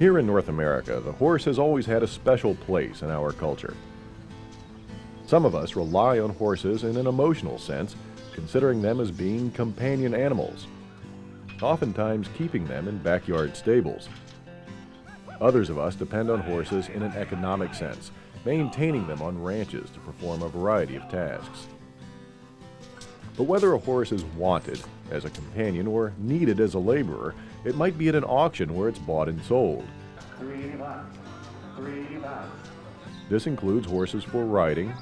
Here in North America, the horse has always had a special place in our culture. Some of us rely on horses in an emotional sense, considering them as being companion animals, oftentimes keeping them in backyard stables. Others of us depend on horses in an economic sense, maintaining them on ranches to perform a variety of tasks. But whether a horse is wanted as a companion or needed as a laborer, it might be at an auction where it's bought and sold. Three. Three. This includes horses for riding,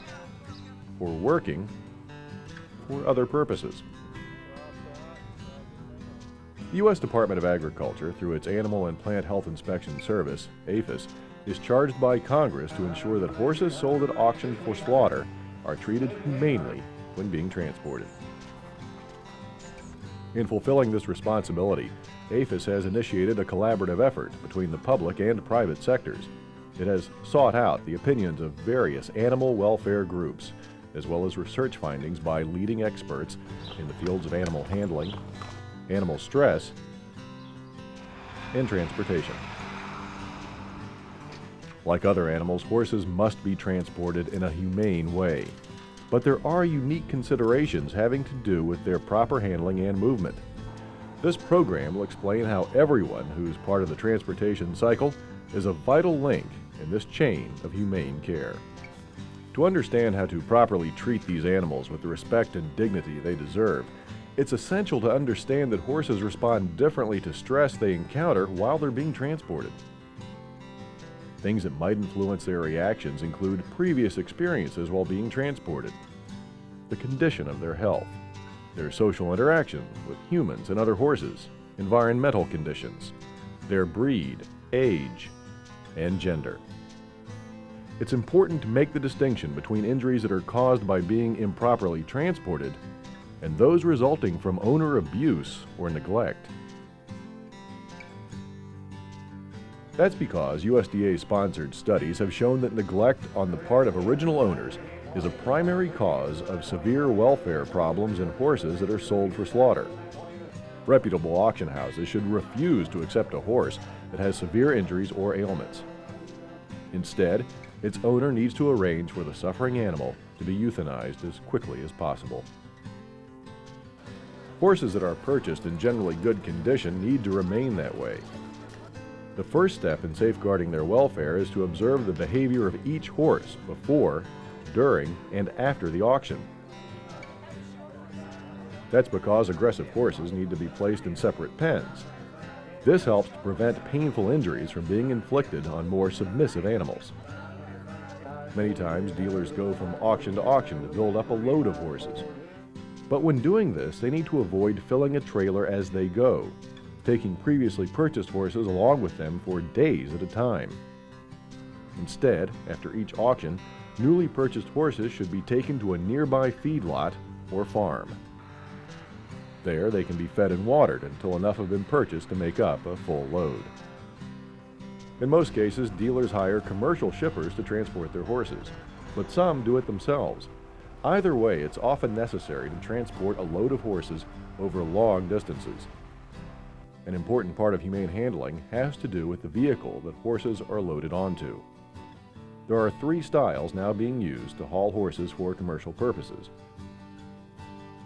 for working, for other purposes. The U.S. Department of Agriculture, through its Animal and Plant Health Inspection Service, APHIS, is charged by Congress to ensure that horses sold at auction for slaughter are treated humanely when being transported. In fulfilling this responsibility, APHIS has initiated a collaborative effort between the public and private sectors. It has sought out the opinions of various animal welfare groups, as well as research findings by leading experts in the fields of animal handling, animal stress, and transportation. Like other animals, horses must be transported in a humane way. But there are unique considerations having to do with their proper handling and movement. This program will explain how everyone who's part of the transportation cycle is a vital link in this chain of humane care. To understand how to properly treat these animals with the respect and dignity they deserve, it's essential to understand that horses respond differently to stress they encounter while they're being transported. Things that might influence their reactions include previous experiences while being transported, the condition of their health, their social interaction with humans and other horses, environmental conditions, their breed, age, and gender. It's important to make the distinction between injuries that are caused by being improperly transported and those resulting from owner abuse or neglect. That's because USDA-sponsored studies have shown that neglect on the part of original owners is a primary cause of severe welfare problems in horses that are sold for slaughter. Reputable auction houses should refuse to accept a horse that has severe injuries or ailments. Instead, its owner needs to arrange for the suffering animal to be euthanized as quickly as possible. Horses that are purchased in generally good condition need to remain that way. The first step in safeguarding their welfare is to observe the behavior of each horse before, during, and after the auction. That's because aggressive horses need to be placed in separate pens. This helps to prevent painful injuries from being inflicted on more submissive animals. Many times dealers go from auction to auction to build up a load of horses. But when doing this, they need to avoid filling a trailer as they go, taking previously purchased horses along with them for days at a time. Instead, after each auction, newly purchased horses should be taken to a nearby feedlot or farm. There, they can be fed and watered until enough have been purchased to make up a full load. In most cases, dealers hire commercial shippers to transport their horses, but some do it themselves. Either way, it's often necessary to transport a load of horses over long distances. An important part of humane handling has to do with the vehicle that horses are loaded onto. There are three styles now being used to haul horses for commercial purposes.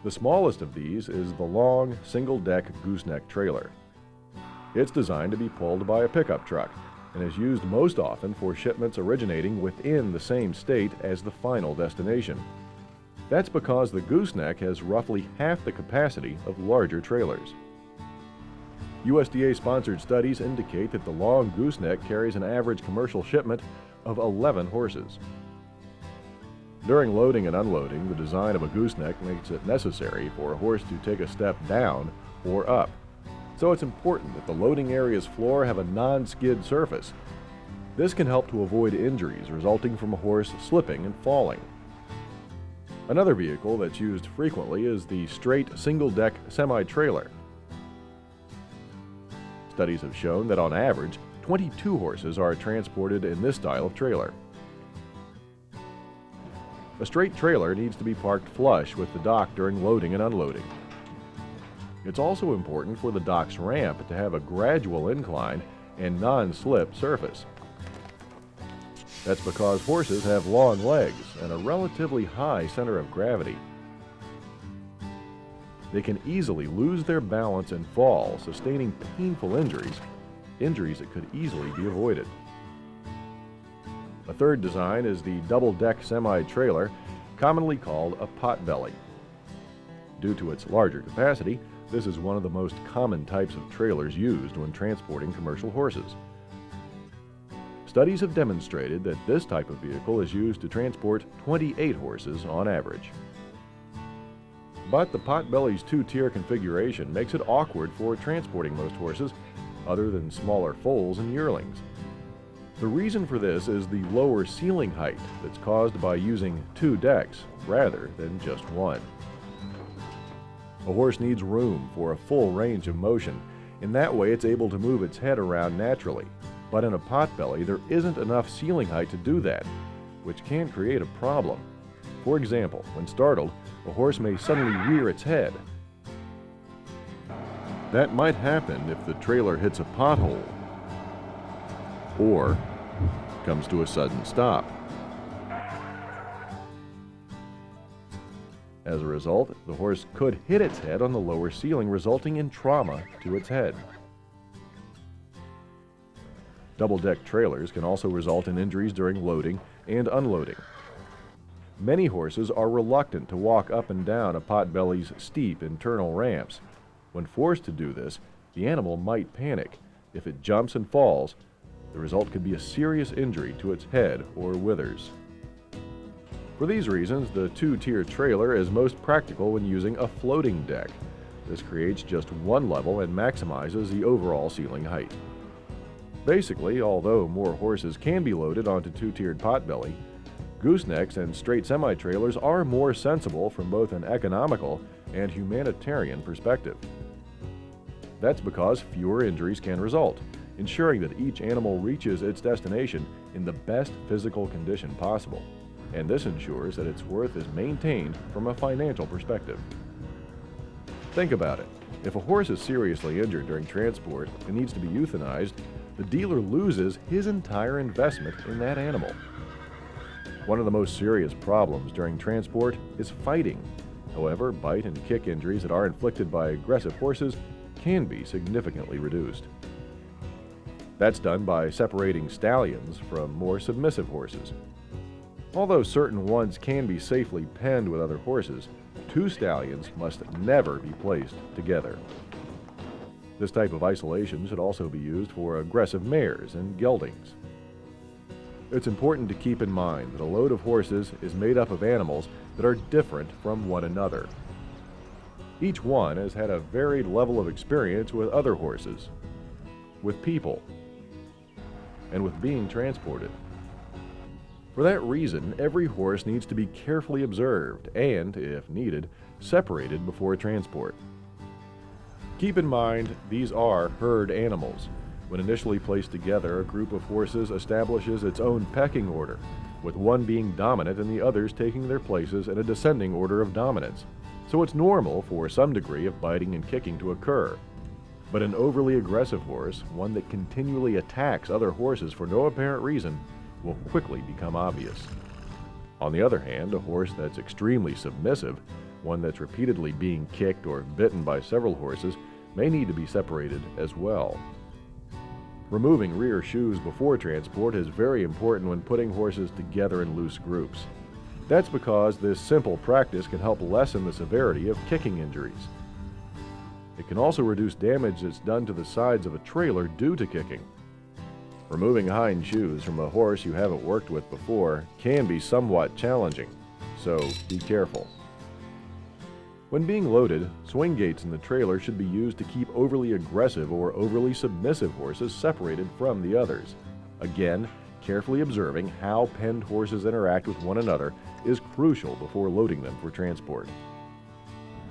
The smallest of these is the long, single-deck gooseneck trailer. It's designed to be pulled by a pickup truck and is used most often for shipments originating within the same state as the final destination. That's because the gooseneck has roughly half the capacity of larger trailers. USDA-sponsored studies indicate that the long gooseneck carries an average commercial shipment of 11 horses. During loading and unloading, the design of a gooseneck makes it necessary for a horse to take a step down or up. So it's important that the loading area's floor have a non-skid surface. This can help to avoid injuries resulting from a horse slipping and falling. Another vehicle that's used frequently is the straight single-deck semi-trailer. Studies have shown that on average, 22 horses are transported in this style of trailer. A straight trailer needs to be parked flush with the dock during loading and unloading. It's also important for the dock's ramp to have a gradual incline and non-slip surface. That's because horses have long legs and a relatively high center of gravity. They can easily lose their balance and fall, sustaining painful injuries, injuries that could easily be avoided. A third design is the double-deck semi-trailer, commonly called a potbelly. Due to its larger capacity, this is one of the most common types of trailers used when transporting commercial horses. Studies have demonstrated that this type of vehicle is used to transport 28 horses on average. But the Potbelly's two-tier configuration makes it awkward for transporting most horses, other than smaller foals and yearlings. The reason for this is the lower ceiling height that's caused by using two decks rather than just one. A horse needs room for a full range of motion. In that way, it's able to move its head around naturally, but in a potbelly, there isn't enough ceiling height to do that, which can create a problem. For example, when startled, a horse may suddenly rear its head. That might happen if the trailer hits a pothole or comes to a sudden stop. As a result, the horse could hit its head on the lower ceiling, resulting in trauma to its head. Double-deck trailers can also result in injuries during loading and unloading. Many horses are reluctant to walk up and down a potbelly's steep internal ramps. When forced to do this, the animal might panic. If it jumps and falls, the result could be a serious injury to its head or withers. For these reasons, the two-tier trailer is most practical when using a floating deck. This creates just one level and maximizes the overall ceiling height. Basically, although more horses can be loaded onto two-tiered potbelly, goosenecks and straight semi-trailers are more sensible from both an economical and humanitarian perspective. That's because fewer injuries can result, ensuring that each animal reaches its destination in the best physical condition possible. And this ensures that its worth is maintained from a financial perspective. Think about it. If a horse is seriously injured during transport and needs to be euthanized, the dealer loses his entire investment in that animal. One of the most serious problems during transport is fighting. However, bite and kick injuries that are inflicted by aggressive horses can be significantly reduced. That's done by separating stallions from more submissive horses. Although certain ones can be safely penned with other horses, two stallions must never be placed together. This type of isolation should also be used for aggressive mares and geldings. It's important to keep in mind that a load of horses is made up of animals that are different from one another. Each one has had a varied level of experience with other horses, with people, and with being transported. For that reason, every horse needs to be carefully observed and, if needed, separated before transport. Keep in mind, these are herd animals. When initially placed together, a group of horses establishes its own pecking order, with one being dominant and the others taking their places in a descending order of dominance. So it's normal for some degree of biting and kicking to occur, but an overly aggressive horse, one that continually attacks other horses for no apparent reason, will quickly become obvious. On the other hand, a horse that's extremely submissive, one that's repeatedly being kicked or bitten by several horses, may need to be separated as well. Removing rear shoes before transport is very important when putting horses together in loose groups. That's because this simple practice can help lessen the severity of kicking injuries. It can also reduce damage that's done to the sides of a trailer due to kicking. Removing hind shoes from a horse you haven't worked with before can be somewhat challenging, so be careful. When being loaded, swing gates in the trailer should be used to keep overly aggressive or overly submissive horses separated from the others. Again, carefully observing how penned horses interact with one another is crucial before loading them for transport.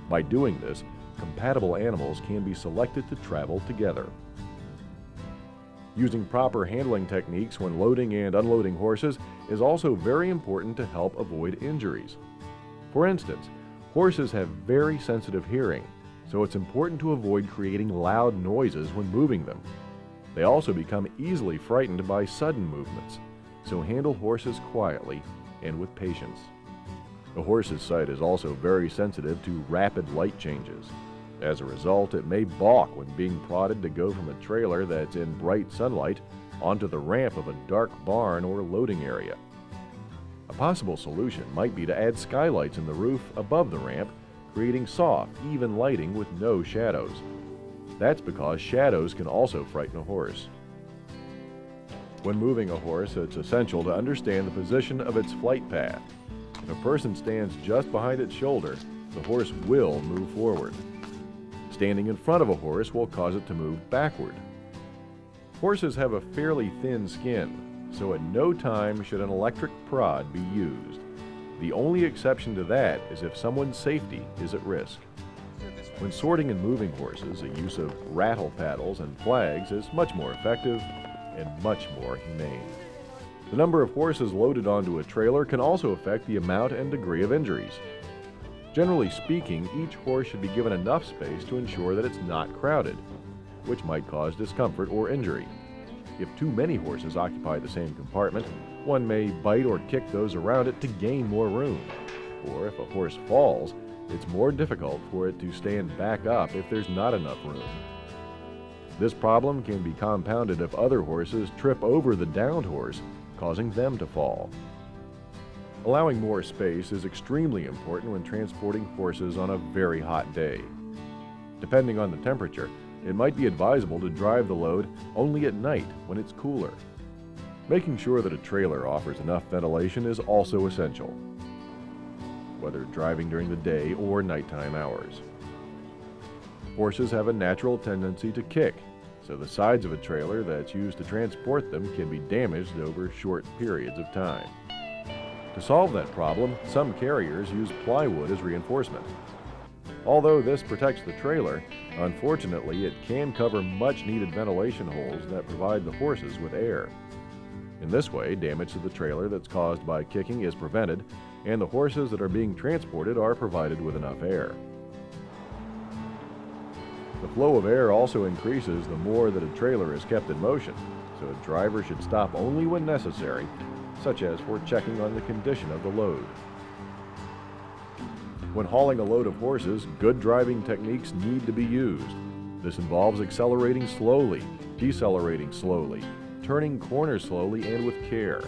By doing this, compatible animals can be selected to travel together. Using proper handling techniques when loading and unloading horses is also very important to help avoid injuries. For instance, horses have very sensitive hearing, so it's important to avoid creating loud noises when moving them. They also become easily frightened by sudden movements, so handle horses quietly and with patience. A horse's sight is also very sensitive to rapid light changes. As a result, it may balk when being prodded to go from a trailer that's in bright sunlight onto the ramp of a dark barn or loading area. A possible solution might be to add skylights in the roof above the ramp, creating soft, even lighting with no shadows. That's because shadows can also frighten a horse. When moving a horse, it's essential to understand the position of its flight path. If a person stands just behind its shoulder, the horse will move forward. Standing in front of a horse will cause it to move backward. Horses have a fairly thin skin, so at no time should an electric prod be used. The only exception to that is if someone's safety is at risk. When sorting and moving horses, the use of rattle paddles and flags is much more effective and much more humane. The number of horses loaded onto a trailer can also affect the amount and degree of injuries. Generally speaking, each horse should be given enough space to ensure that it's not crowded, which might cause discomfort or injury. If too many horses occupy the same compartment, one may bite or kick those around it to gain more room. Or if a horse falls, it's more difficult for it to stand back up if there's not enough room. This problem can be compounded if other horses trip over the downed horse causing them to fall. Allowing more space is extremely important when transporting horses on a very hot day. Depending on the temperature, it might be advisable to drive the load only at night when it's cooler. Making sure that a trailer offers enough ventilation is also essential, whether driving during the day or nighttime hours. Horses have a natural tendency to kick so the sides of a trailer that's used to transport them can be damaged over short periods of time. To solve that problem, some carriers use plywood as reinforcement. Although this protects the trailer, unfortunately it can cover much needed ventilation holes that provide the horses with air. In this way, damage to the trailer that's caused by kicking is prevented, and the horses that are being transported are provided with enough air. The flow of air also increases the more that a trailer is kept in motion, so a driver should stop only when necessary, such as for checking on the condition of the load. When hauling a load of horses, good driving techniques need to be used. This involves accelerating slowly, decelerating slowly, turning corners slowly and with care.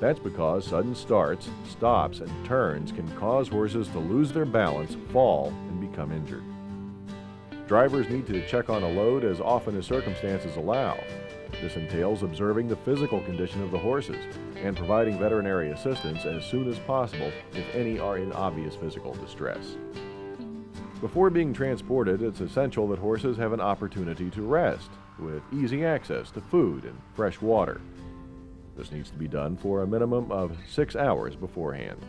That's because sudden starts, stops, and turns can cause horses to lose their balance, fall, and become injured. Drivers need to check on a load as often as circumstances allow. This entails observing the physical condition of the horses and providing veterinary assistance as soon as possible if any are in obvious physical distress. Before being transported, it's essential that horses have an opportunity to rest with easy access to food and fresh water. This needs to be done for a minimum of six hours beforehand.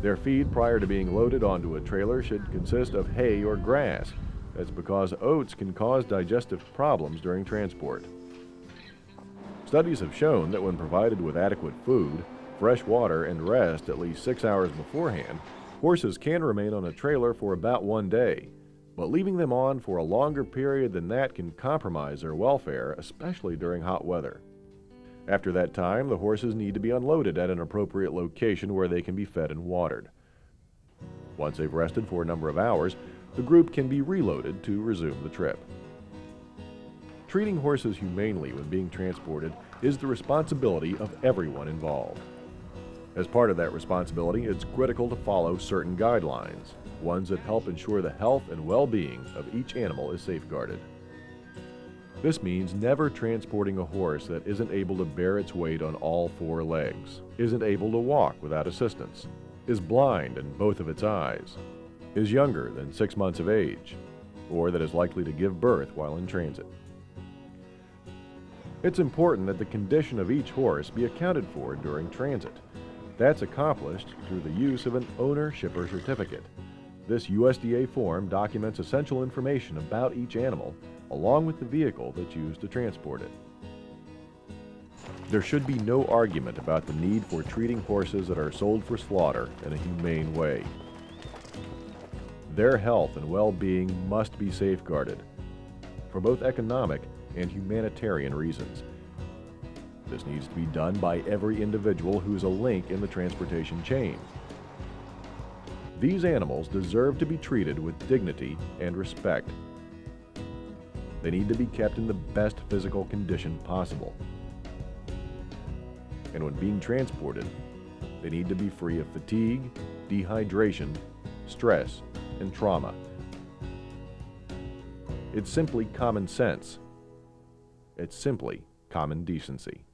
Their feed prior to being loaded onto a trailer should consist of hay or grass, that's because oats can cause digestive problems during transport. Studies have shown that when provided with adequate food, fresh water, and rest at least six hours beforehand, horses can remain on a trailer for about one day. But leaving them on for a longer period than that can compromise their welfare, especially during hot weather. After that time, the horses need to be unloaded at an appropriate location where they can be fed and watered. Once they've rested for a number of hours, the group can be reloaded to resume the trip. Treating horses humanely when being transported is the responsibility of everyone involved. As part of that responsibility, it's critical to follow certain guidelines, ones that help ensure the health and well-being of each animal is safeguarded. This means never transporting a horse that isn't able to bear its weight on all four legs, isn't able to walk without assistance, is blind in both of its eyes, is younger than six months of age, or that is likely to give birth while in transit. It's important that the condition of each horse be accounted for during transit. That's accomplished through the use of an owner-shipper certificate. This USDA form documents essential information about each animal, along with the vehicle that's used to transport it. There should be no argument about the need for treating horses that are sold for slaughter in a humane way. Their health and well-being must be safeguarded. For both economic and humanitarian reasons. This needs to be done by every individual who is a link in the transportation chain. These animals deserve to be treated with dignity and respect. They need to be kept in the best physical condition possible. And when being transported, they need to be free of fatigue, dehydration, stress, and trauma. It's simply common sense. It's simply common decency.